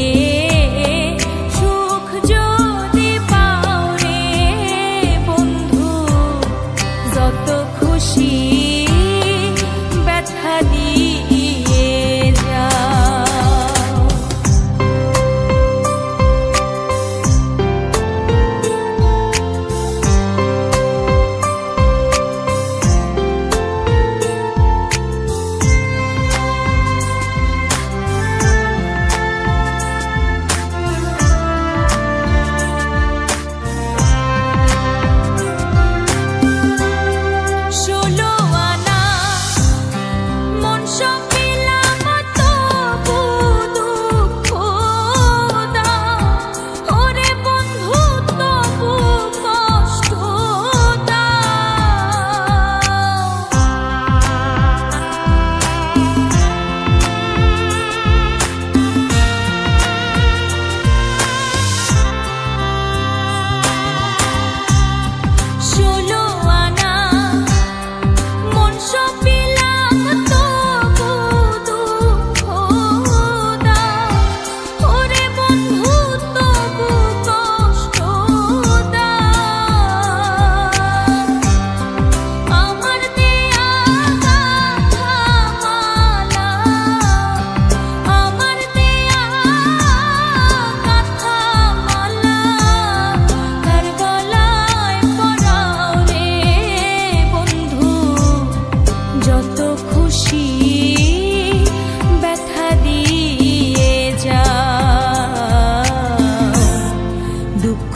দিয়ে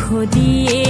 দুঃখ দিয়ে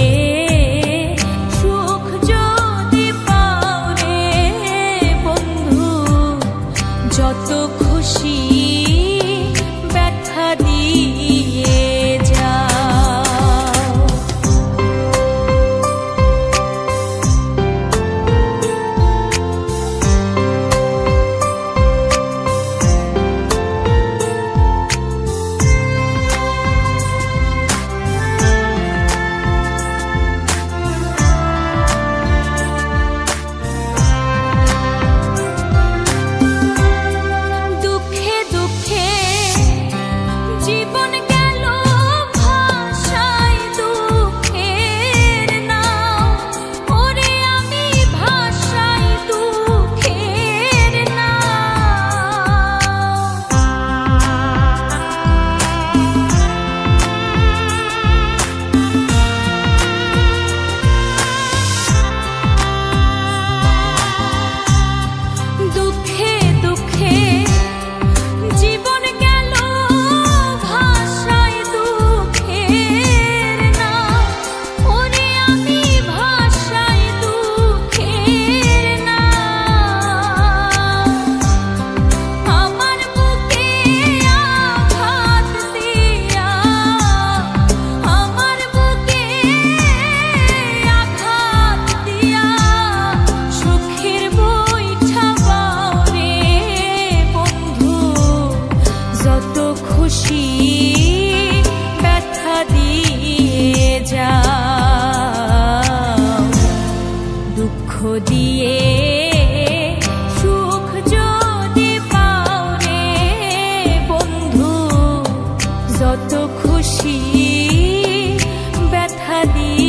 দিয়ে সুখ বন্ধু যত খুশি ব্যথা দিয়ে